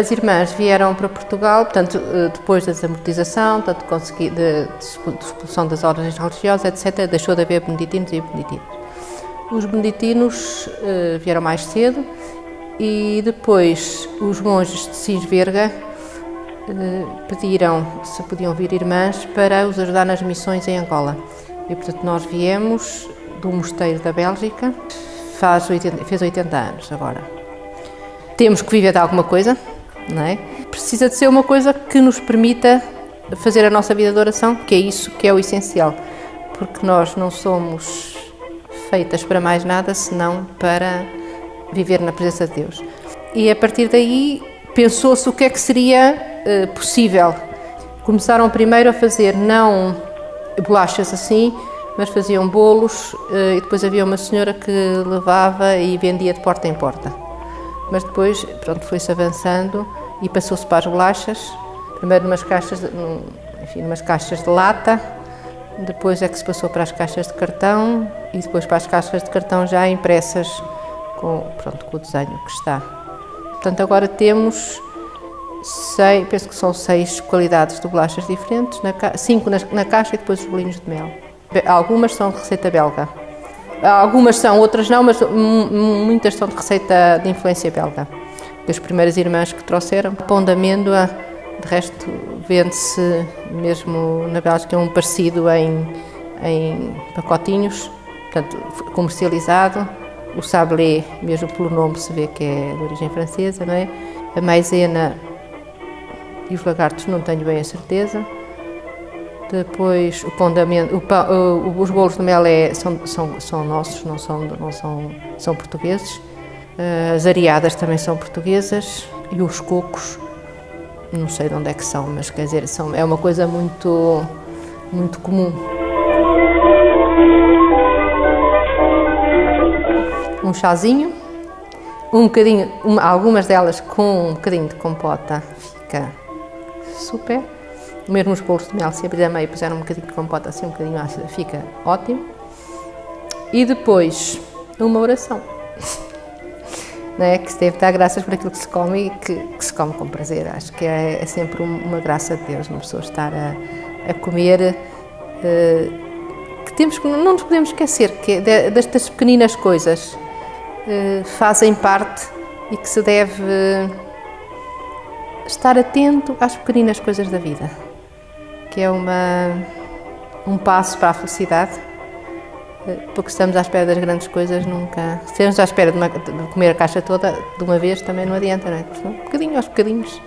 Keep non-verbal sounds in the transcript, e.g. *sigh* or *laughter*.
As irmãs vieram para Portugal, portanto, eh, depois da desamortização, de expulsão das ordens religiosas, etc., deixou de haver beneditinos e beneditinas. Os beneditinos uh, vieram mais cedo e depois os monges de Sinsverga uh, pediram se podiam vir irmãs para os ajudar nas missões em Angola. E, portanto, nós viemos do mosteiro da Bélgica, faz 80, fez 80 anos agora. Temos que viver de alguma coisa, não é? Precisa de ser uma coisa que nos permita fazer a nossa vida de oração, que é isso que é o essencial, porque nós não somos feitas para mais nada senão para viver na presença de Deus. E a partir daí pensou-se o que é que seria uh, possível. Começaram primeiro a fazer não bolachas assim, mas faziam bolos uh, e depois havia uma senhora que levava e vendia de porta em porta. Mas depois, pronto, foi-se avançando e passou-se para as bolachas, primeiro numas caixas, enfim, numas caixas de lata, depois é que se passou para as caixas de cartão e depois para as caixas de cartão já impressas com, pronto, com o desenho que está. Portanto, agora temos seis, penso que são seis qualidades de bolachas diferentes, na, cinco na, na caixa e depois os bolinhos de mel. Algumas são de receita belga. Algumas são, outras não, mas muitas são de receita de influência belga das primeiras irmãs que trouxeram. Pão de amêndoa, de resto, vende-se mesmo na Bélgica um parecido em, em pacotinhos, portanto, comercializado. O sablé, mesmo pelo nome, se vê que é de origem francesa, não é? A maisena e os lagartos não tenho bem a certeza. Depois o pão de amêndoa, o pão, os bolos de mel é, são, são, são nossos, não são, não são, são portugueses. Eh, as areadas também são portuguesas e os cocos, não sei de onde é que são, mas quer dizer, são, é uma coisa muito, muito comum. Um chazinho, um bocadinho, uma, algumas delas com um bocadinho de compota, fica super. Mesmo os bolos de mel, se abrir a meio puseram um bocadinho de compota, assim um bocadinho ácida, fica ótimo. E depois, uma oração *laughs* né, que se deve dar graças por aquilo que se come e que, que se come com prazer. Acho que é, é, sempre uma graça de Deus, uma pessoa estar a, a comer, uh, que temos não nos podemos esquecer que de, destas pequeninas coisas fazem parte e que se deve estar atento às pequeninas coisas da vida, que é uma, um passo para a felicidade porque estamos à espera das grandes coisas, nunca. Se estamos à espera de, uma, de, comer a caixa toda de uma vez, também não adianta, não é? Um bocadinho aos bocadinhos.